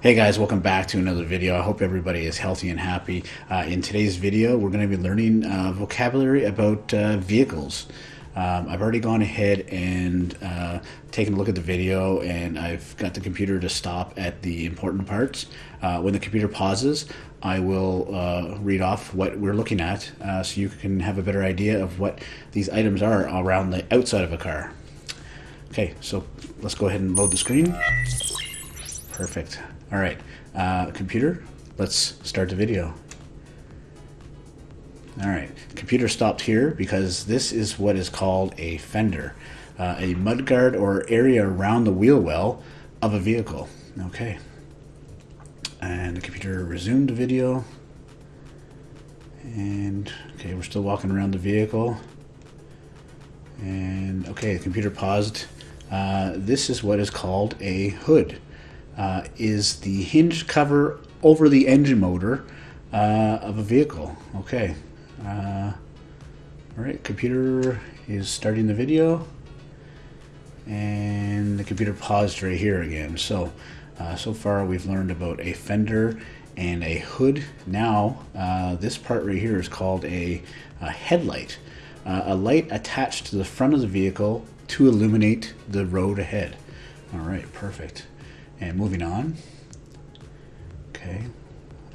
Hey guys, welcome back to another video. I hope everybody is healthy and happy. Uh, in today's video, we're going to be learning uh, vocabulary about uh, vehicles. Um, I've already gone ahead and uh, taken a look at the video and I've got the computer to stop at the important parts. Uh, when the computer pauses, I will uh, read off what we're looking at so you can have a better idea of what these items are around the outside of a car. Okay, so let's go ahead and load the screen. Perfect. All right, uh, computer, let's start the video. All right, computer stopped here because this is what is called a fender, uh, a mudguard or area around the wheel well of a vehicle. Okay, and the computer resumed the video. And okay, we're still walking around the vehicle. And okay, the computer paused. Uh, this is what is called a hood uh, is the hinge cover over the engine motor uh, of a vehicle. Okay. Uh, all right, computer is starting the video. And the computer paused right here again. So, uh, so far we've learned about a fender and a hood. Now, uh, this part right here is called a, a headlight. Uh, a light attached to the front of the vehicle to illuminate the road ahead. All right, perfect. And moving on. Okay.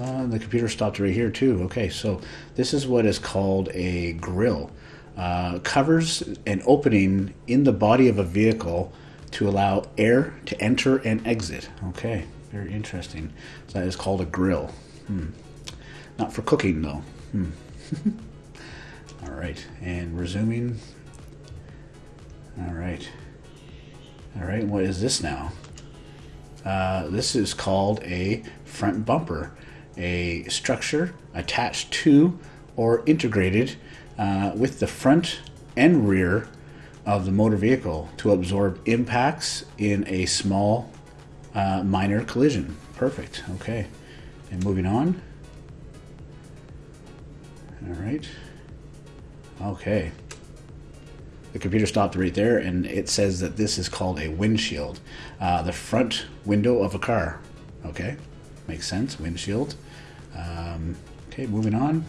Uh, the computer stopped right here too. Okay, so this is what is called a grill. Uh, covers an opening in the body of a vehicle to allow air to enter and exit. Okay, very interesting. So that is called a grill. Hmm. Not for cooking though. Hmm. All right, and resuming. All right. All right, what is this now? Uh, this is called a front bumper, a structure attached to or integrated uh, with the front and rear of the motor vehicle to absorb impacts in a small uh, minor collision. Perfect. Okay. And moving on. All right. Okay. The computer stopped right there and it says that this is called a windshield. Uh, the front window of a car. Okay, makes sense, windshield. Um, okay, moving on.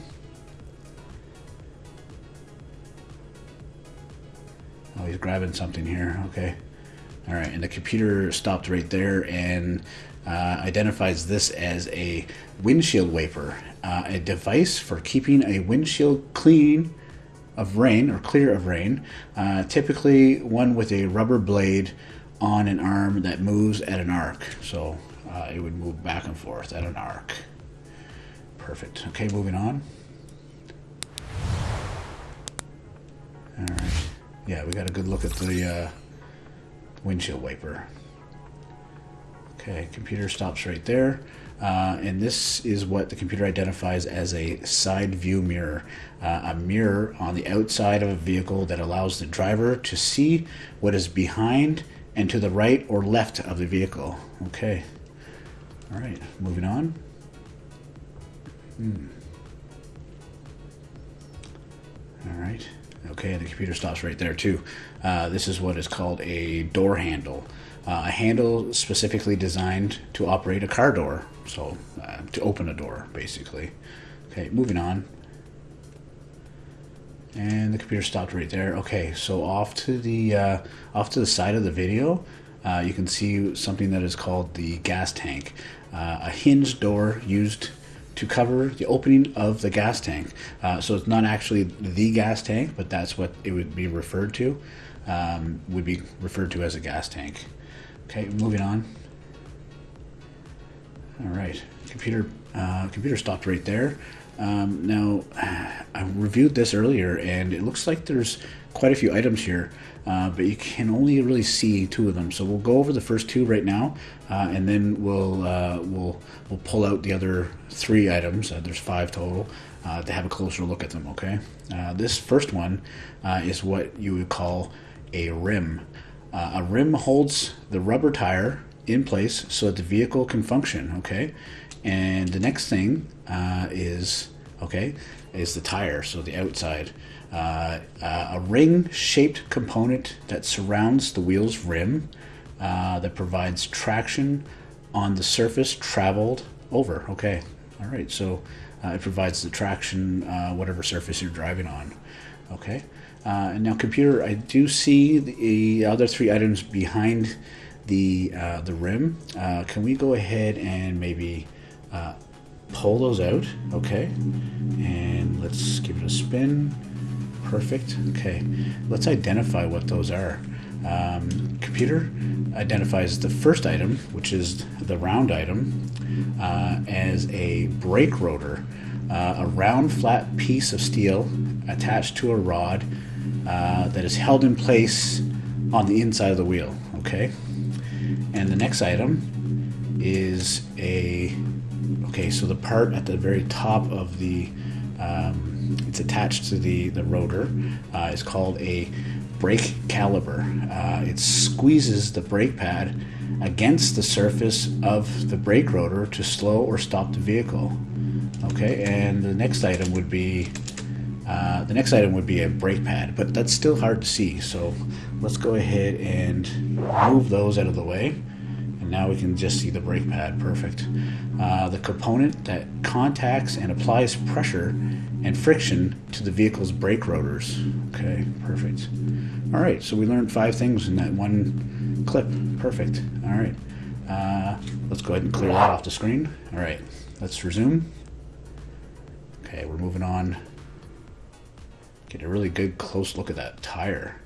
Oh, he's grabbing something here. Okay. All right, and the computer stopped right there and uh, identifies this as a windshield wiper, uh, a device for keeping a windshield clean of rain or clear of rain, uh, typically one with a rubber blade on an arm that moves at an arc. So uh, it would move back and forth at an arc. Perfect. Okay, moving on. All right. Yeah, we got a good look at the uh, windshield wiper. Okay, computer stops right there. Uh, and this is what the computer identifies as a side view mirror, uh, a mirror on the outside of a vehicle that allows the driver to see what is behind and to the right or left of the vehicle. Okay. All right, moving on. Hmm. All right. Okay, the computer stops right there too. Uh, this is what is called a door handle. Uh, a handle specifically designed to operate a car door. So, uh, to open a door, basically. Okay, moving on. And the computer stopped right there. Okay, so off to the uh, off to the side of the video, uh, you can see something that is called the gas tank, uh, a hinged door used to cover the opening of the gas tank. Uh, so it's not actually the gas tank, but that's what it would be referred to. Um, would be referred to as a gas tank. Okay, moving on. All right, computer uh, computer stopped right there. Um, now, I reviewed this earlier, and it looks like there's quite a few items here, uh, but you can only really see two of them. So we'll go over the first two right now, uh, and then we'll uh, we'll we'll pull out the other three items. Uh, there's five total uh, to have a closer look at them. Okay, this first one is what you would call a rim. a rim holds the rubber tire in place so that the vehicle can function. Okay, and the next thing uh, is okay is the tire, so the outside. Uh, uh, a ring-shaped component that surrounds the wheel's rim uh, that provides traction on the surface traveled over. Okay, all right. So uh, it provides the traction, uh, whatever surface you're driving on. Okay. And now, computer, I do see the other three items behind the uh, the rim. Uh, can we go ahead and maybe uh, pull those out? Okay. And let's give it a spin. Perfect. Okay. Let's identify what those are. Um, computer identifies the first item, which is the round item, uh, as a brake rotor, uh, a round flat piece of steel attached to a rod uh, that is held in place on the inside of the wheel. Okay, and the next item is a okay. So the part at the very top of the um, it's attached to the the rotor uh, is called a brake caliper. Uh, it squeezes the brake pad against the surface of the brake rotor to slow or stop the vehicle. Okay, and the next item would be uh, the next item would be a brake pad, but that's still hard to see. So let's go ahead and move those out of the way. And now we can just see the brake pad, perfect. Uh, the component that contacts and applies pressure and friction to the vehicle's brake rotors. Okay, perfect. All right, so we learned five things in that one clip. Perfect. All right, uh, let's go ahead and clear that off the screen. All right, let's resume. Okay, we're moving on. Get a really good close look at that tire.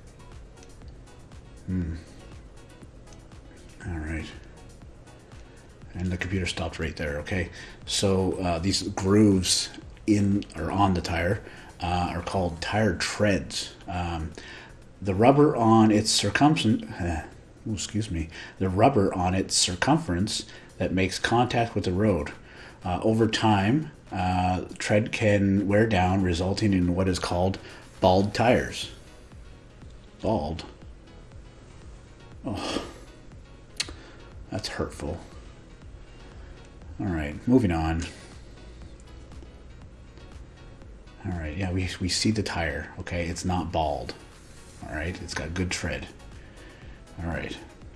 Hmm. All right. And the computer stopped right there. Okay. So uh, these grooves in or on the tire uh, are called tire treads. Um, the rubber on its circumference, uh, excuse me, the rubber on its circumference that makes contact with the road. Uh, over time, uh, tread can wear down, resulting in what is called bald tires. Bald. Oh, that's hurtful. All right, moving on. All right, yeah, we, we see the tire. Okay, it's not bald. All right, it's got good tread. All right,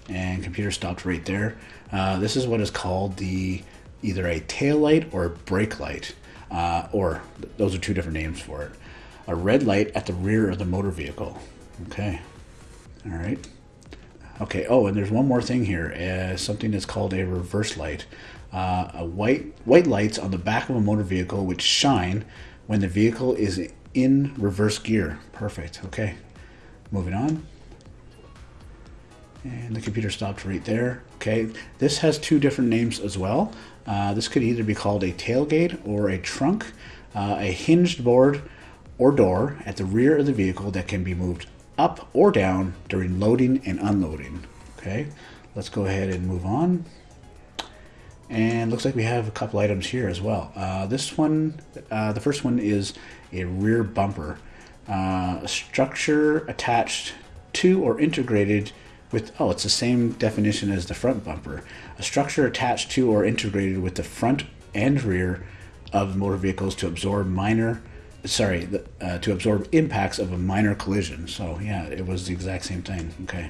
and computer stopped right there. Uh, this is what is called the either a tail light or a brake light, uh, or those are two different names for it. A red light at the rear of the motor vehicle. Okay, all right. Okay. Oh, and there's one more thing here. Uh, something that's called a reverse light. Uh, a white white lights on the back of a motor vehicle which shine when the vehicle is in reverse gear. Perfect. Okay. Moving on. And the computer stopped right there. Okay. This has two different names as well. Uh, this could either be called a tailgate or a trunk, uh, a hinged board or door at the rear of the vehicle that can be moved up or down during loading and unloading. Okay. Let's go ahead and move on. And looks like we have a couple items here as well. Uh, this one, uh, the first one is a rear bumper. Uh, a structure attached to or integrated with, oh, it's the same definition as the front bumper. A structure attached to or integrated with the front and rear of motor vehicles to absorb minor, sorry, uh, to absorb impacts of a minor collision. So yeah, it was the exact same thing. Okay.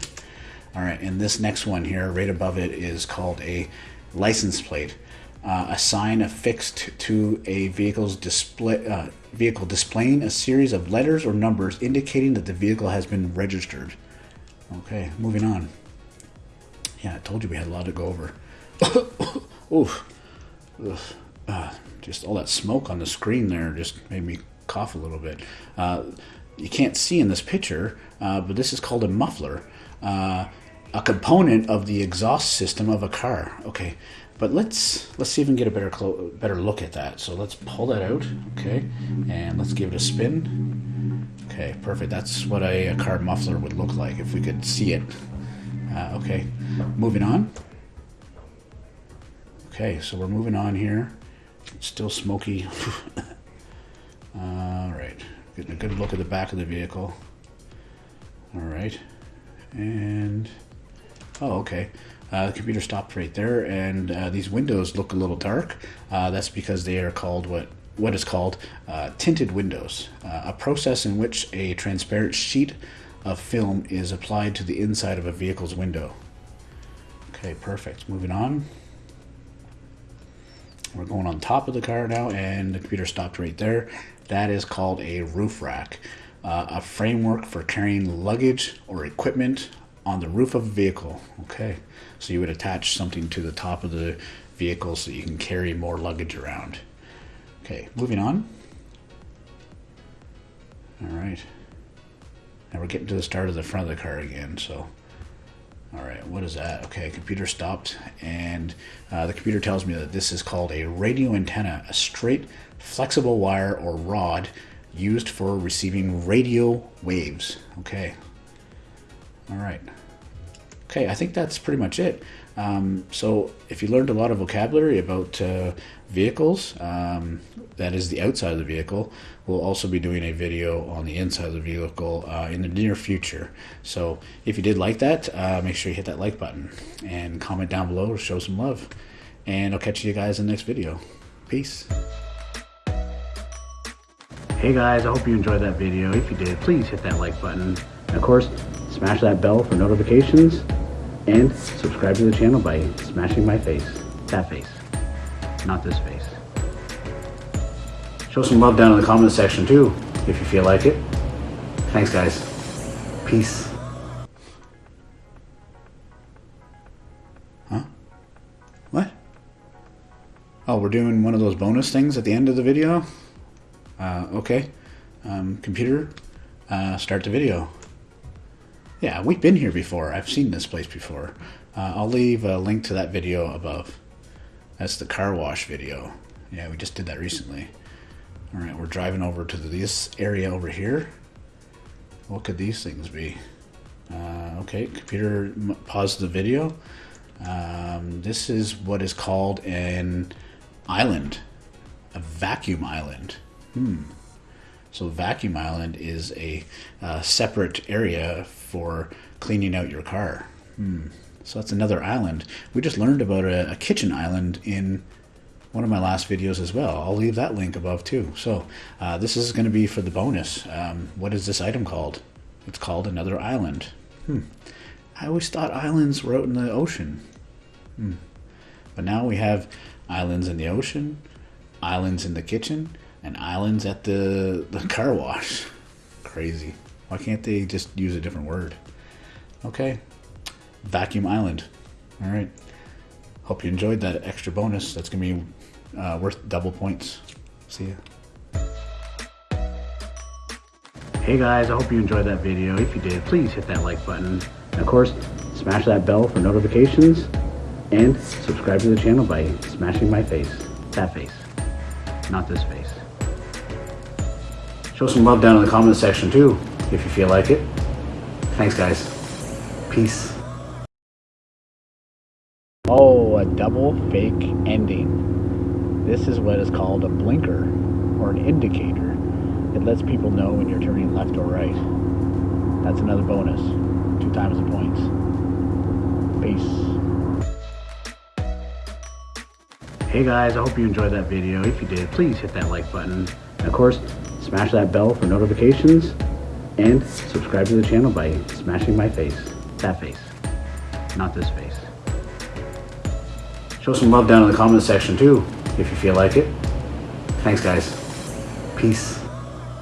All right, and this next one here, right above it, is called a license plate, uh, a sign affixed to a vehicle's display uh, vehicle displaying a series of letters or numbers indicating that the vehicle has been registered. Okay, moving on. Yeah, I told you we had a lot to go over. Oof. Uh, just all that smoke on the screen there just made me cough a little bit. Uh, you can't see in this picture, uh, but this is called a muffler. Uh, a component of the exhaust system of a car. Okay, but let's let's see if we can get a better better look at that. So let's pull that out. Okay, and let's give it a spin. Okay, perfect. That's what a, a car muffler would look like if we could see it. Uh, okay, moving on. Okay, so we're moving on here. It's still smoky. All right, getting a good look at the back of the vehicle. All right, and Oh, okay. Uh, the computer stopped right there, and uh, these windows look a little dark. Uh, that's because they are called what what is called uh, tinted windows, uh, a process in which a transparent sheet of film is applied to the inside of a vehicle's window. Okay, perfect. Moving on. We're going on top of the car now, and the computer stopped right there. That is called a roof rack, uh, a framework for carrying luggage or equipment on the roof of a vehicle. Okay, so you would attach something to the top of the vehicle so you can carry more luggage around. Okay, moving on. All right. Now we're getting to the start of the front of the car again, so. All right, what is that? Okay, computer stopped, and uh, the computer tells me that this is called a radio antenna, a straight, flexible wire or rod used for receiving radio waves. Okay. All right. Okay, I think that's pretty much it. Um, so if you learned a lot of vocabulary about uh, vehicles, um, that is the outside of the vehicle, we'll also be doing a video on the inside of the vehicle uh, in the near future. So if you did like that, uh, make sure you hit that like button and comment down below to show some love. And I'll catch you guys in the next video. Peace. Hey guys, I hope you enjoyed that video. If you did, please hit that like button. And of course, smash that bell for notifications and subscribe to the channel by smashing my face. That face, not this face. Show some love down in the comment section too, if you feel like it. Thanks guys. Peace. Huh? What? Oh, we're doing one of those bonus things at the end of the video? Uh, okay. Um, computer, uh, start the video. Yeah, we've been here before. I've seen this place before. Uh, I'll leave a link to that video above. That's the car wash video. Yeah, we just did that recently. All right, we're driving over to this area over here. What could these things be? Uh, okay, computer pause the video. Um, this is what is called an island, a vacuum island. Hmm. So vacuum island is a uh, separate area for cleaning out your car. Hmm. So that's another island. We just learned about a, a, kitchen island in one of my last videos as well. I'll leave that link above too. So uh, this is going to be for the bonus. Um, what is this item called? It's called another island. Hmm. I always thought islands were out in the ocean. Hmm. But now we have islands in the ocean, islands in the kitchen, and islands at the, the car wash. Crazy. Why can't they just use a different word? Okay. Vacuum Island. All right. Hope you enjoyed that extra bonus. That's going to be uh, worth double points. See ya. Hey guys, I hope you enjoyed that video. If you did, please hit that like button. And of course, smash that bell for notifications and subscribe to the channel by smashing my face. That face, not this face. Show some love down in the comment section too, if you feel like it. Thanks, guys. Peace. Oh, a double fake ending. This is what is called a blinker or an indicator. It lets people know when you're turning left or right. That's another bonus. Two times the points. Peace. Hey guys, I hope you enjoyed that video. If you did, please hit that like button. And of course, smash that bell for notifications, and subscribe to the channel by smashing my face. That face, not this face. Show some love down in the comment section too, if you feel like it. Thanks guys. Peace.